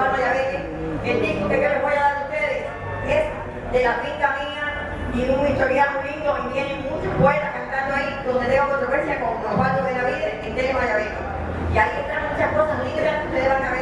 el disco que yo les voy a dar a ustedes es de la finca mía y un historial muy lindo y vienen muchos poetas cantando ahí donde tengo controversia con Osvaldo Benavides en Telema Y ahí están muchas cosas lindas que ustedes van a ver.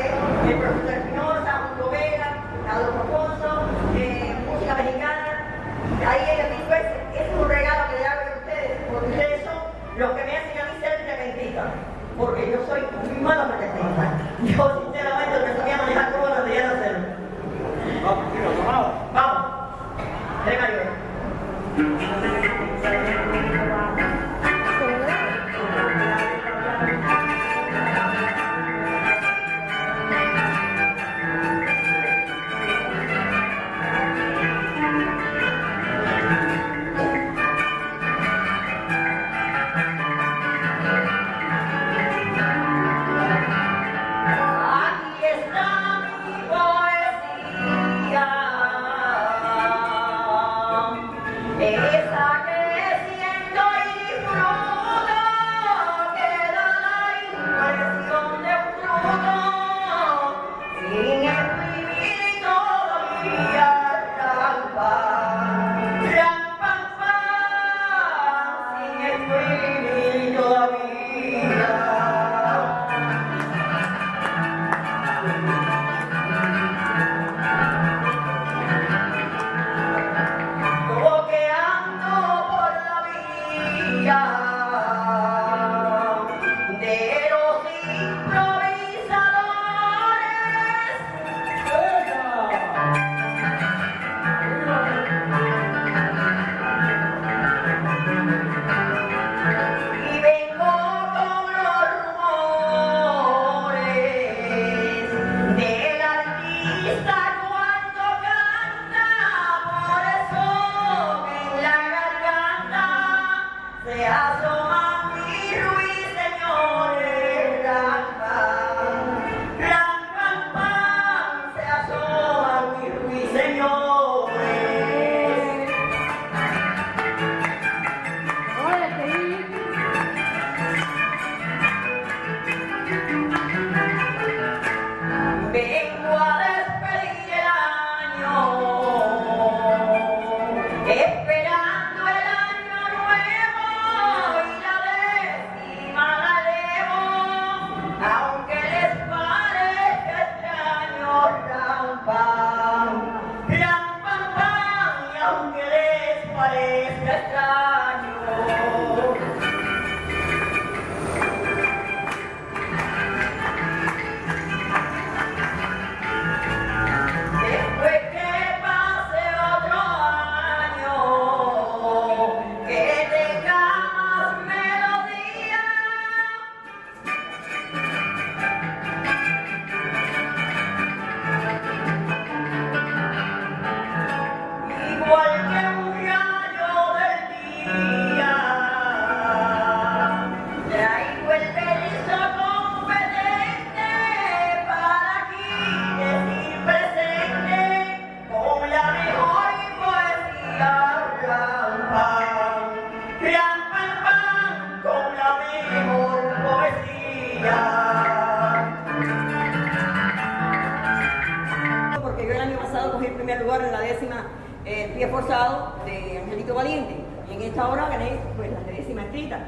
primer lugar en la décima eh, Pie Forzado de Angelito Valiente. Y en esta hora gané pues, la décima escrita.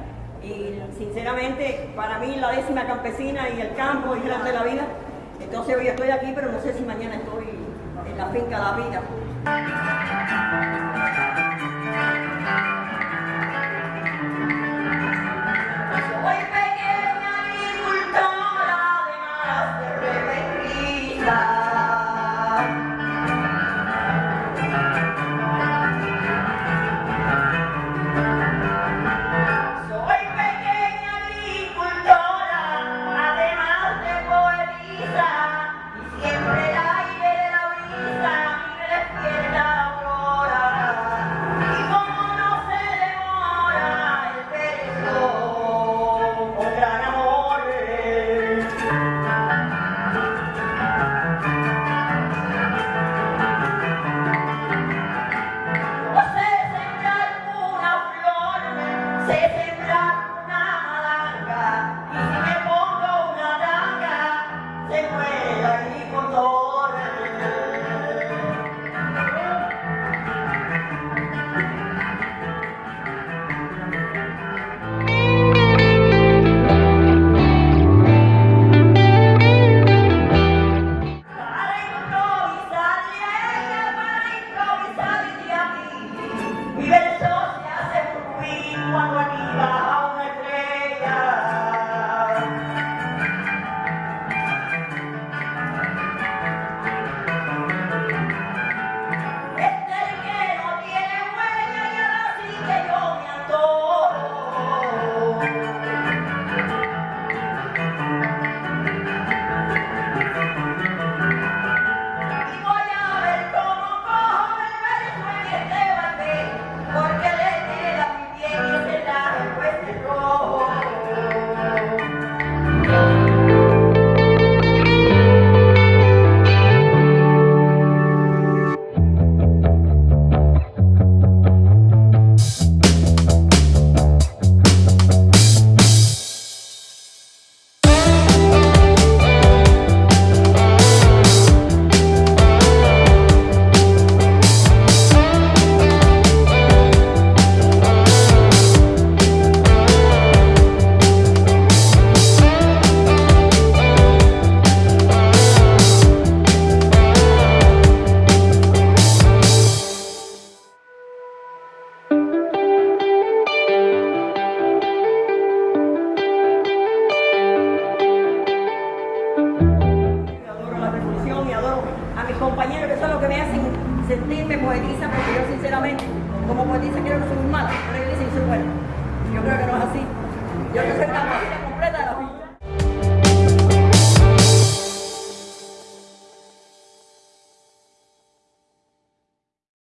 Y sinceramente, para mí la décima campesina y el campo es grande la vida. Entonces hoy estoy aquí, pero no sé si mañana estoy en la finca de La Vida. yo sinceramente, como pues dicen que yo no soy muy mala, pero ellos dicen que soy buena. Yo creo que no es así. Yo no soy la completa de la vida.